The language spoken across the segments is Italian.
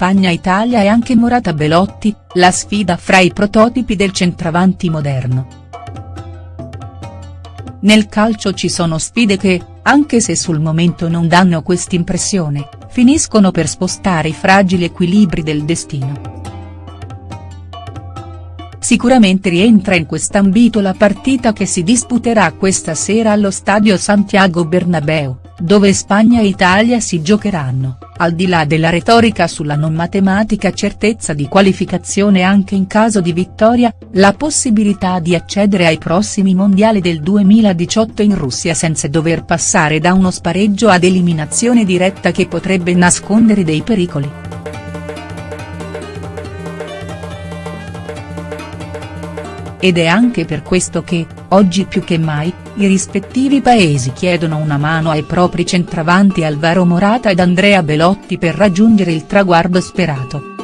Spagna-Italia e anche Morata Belotti, la sfida fra i prototipi del centravanti moderno. Nel calcio ci sono sfide che, anche se sul momento non danno quest'impressione, finiscono per spostare i fragili equilibri del destino. Sicuramente rientra in quest'ambito la partita che si disputerà questa sera allo stadio Santiago Bernabeu, dove Spagna e Italia si giocheranno, al di là della retorica sulla non matematica certezza di qualificazione anche in caso di vittoria, la possibilità di accedere ai prossimi mondiali del 2018 in Russia senza dover passare da uno spareggio ad eliminazione diretta che potrebbe nascondere dei pericoli. Ed è anche per questo che, oggi più che mai, i rispettivi paesi chiedono una mano ai propri centravanti Alvaro Morata ed Andrea Belotti per raggiungere il traguardo sperato.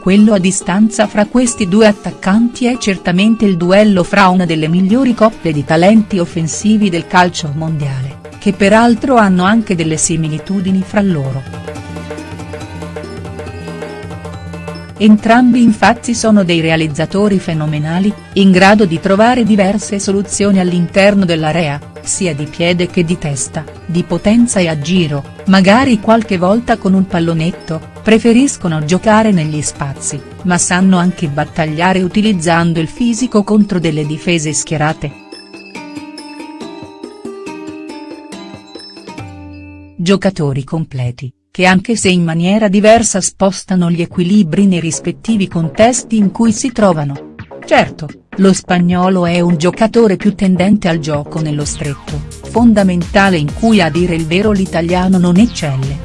Quello a distanza fra questi due attaccanti è certamente il duello fra una delle migliori coppie di talenti offensivi del calcio mondiale, che peraltro hanno anche delle similitudini fra loro. Entrambi infatti sono dei realizzatori fenomenali, in grado di trovare diverse soluzioni all'interno dell'area, sia di piede che di testa, di potenza e a giro, magari qualche volta con un pallonetto, preferiscono giocare negli spazi, ma sanno anche battagliare utilizzando il fisico contro delle difese schierate. Giocatori completi che anche se in maniera diversa spostano gli equilibri nei rispettivi contesti in cui si trovano. Certo, lo spagnolo è un giocatore più tendente al gioco nello stretto, fondamentale in cui a dire il vero l'italiano non eccelle.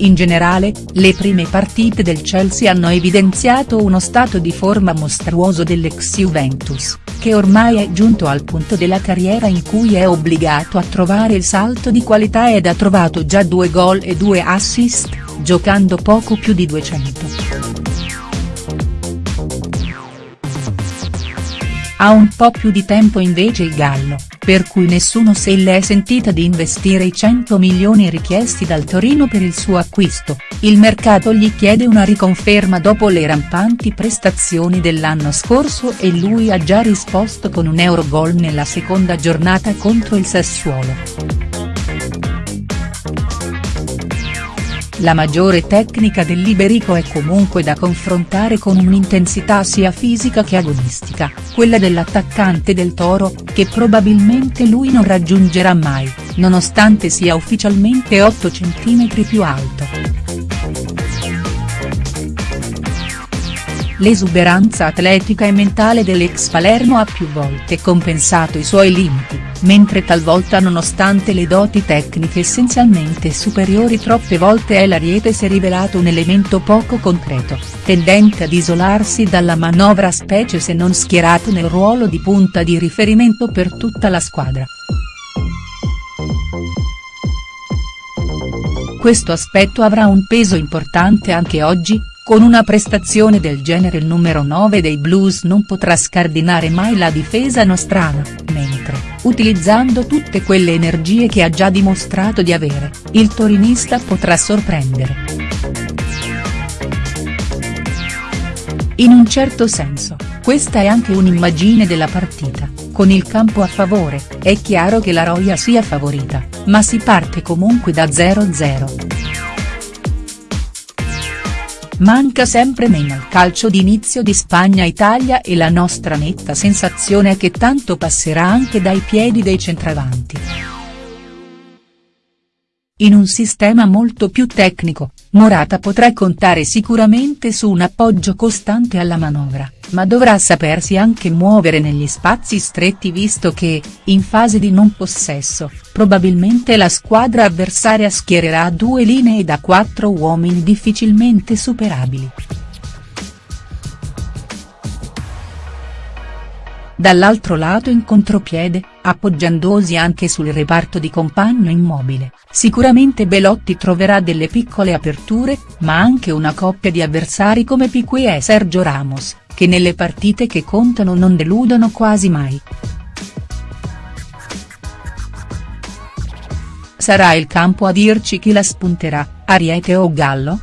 In generale, le prime partite del Chelsea hanno evidenziato uno stato di forma mostruoso dell'ex Juventus che ormai è giunto al punto della carriera in cui è obbligato a trovare il salto di qualità ed ha trovato già due gol e due assist, giocando poco più di 200. Ha un po' più di tempo invece il Gallo, per cui nessuno se l'è sentita di investire i 100 milioni richiesti dal Torino per il suo acquisto, il mercato gli chiede una riconferma dopo le rampanti prestazioni dell'anno scorso e lui ha già risposto con un Eurogol nella seconda giornata contro il Sassuolo. La maggiore tecnica dell'Iberico è comunque da confrontare con un'intensità sia fisica che agonistica, quella dell'attaccante del Toro, che probabilmente lui non raggiungerà mai, nonostante sia ufficialmente 8 cm più alto. L'esuberanza atletica e mentale dell'ex Palermo ha più volte compensato i suoi limiti, mentre talvolta nonostante le doti tecniche essenzialmente superiori troppe volte è l'Ariete si è rivelato un elemento poco concreto, tendente ad isolarsi dalla manovra specie se non schierato nel ruolo di punta di riferimento per tutta la squadra. Questo aspetto avrà un peso importante anche oggi, con una prestazione del genere il numero 9 dei Blues non potrà scardinare mai la difesa nostrana, mentre, utilizzando tutte quelle energie che ha già dimostrato di avere, il torinista potrà sorprendere. In un certo senso, questa è anche un'immagine della partita, con il campo a favore, è chiaro che la Roya sia favorita, ma si parte comunque da 0-0. Manca sempre meno il calcio d'inizio di Spagna-Italia e la nostra netta sensazione è che tanto passerà anche dai piedi dei centravanti. In un sistema molto più tecnico, Morata potrà contare sicuramente su un appoggio costante alla manovra, ma dovrà sapersi anche muovere negli spazi stretti visto che, in fase di non possesso, probabilmente la squadra avversaria schiererà due linee da quattro uomini difficilmente superabili. Dall'altro lato in contropiede, appoggiandosi anche sul reparto di compagno immobile, sicuramente Belotti troverà delle piccole aperture, ma anche una coppia di avversari come Piqué e Sergio Ramos, che nelle partite che contano non deludono quasi mai. sarà il campo a dirci chi la spunterà, Ariete o Gallo?.